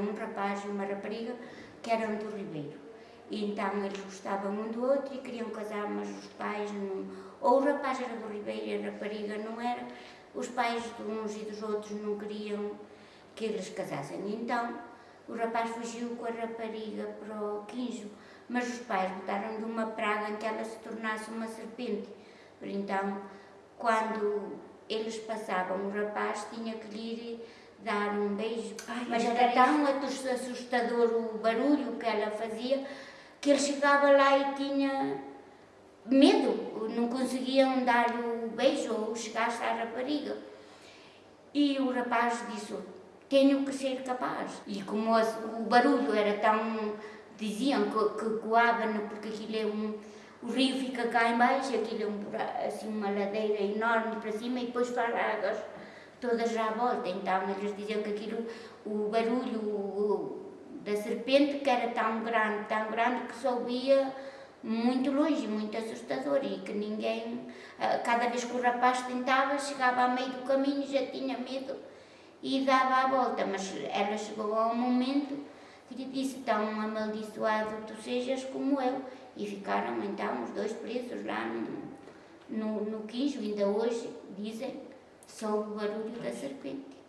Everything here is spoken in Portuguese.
um rapaz e uma rapariga que eram do Ribeiro. E então eles gostavam um do outro e queriam casar, mas os pais não. Ou o rapaz era do Ribeiro e a rapariga não era. Os pais de uns e dos outros não queriam que eles casassem. Então o rapaz fugiu com a rapariga para o quinjo, mas os pais botaram de uma praga em que ela se tornasse uma serpente. Então, quando eles passavam, o rapaz tinha que lhe dar um beijo, Ai, mas era tão assustador o barulho que ela fazia que ele chegava lá e tinha medo, não conseguiam dar-lhe o beijo ou chegar-se à rapariga. E o rapaz disse, tenho que ser capaz. E como o barulho era tão, diziam que, que coava, porque aquilo é um, o rio fica cá embaixo, aquilo é um, assim, uma ladeira enorme para cima e depois faz águas todas à volta. Então eles diziam que aquilo, o barulho o, da serpente, que era tão grande, tão grande, que só ouvia muito longe, muito assustador e que ninguém, cada vez que o rapaz tentava, chegava ao meio do caminho já tinha medo e dava a volta, mas ela chegou a um momento que lhe disse, tão amaldiçoado tu sejas como eu, e ficaram então os dois presos lá no, no, no ainda hoje dizem, só o barulho da serpente.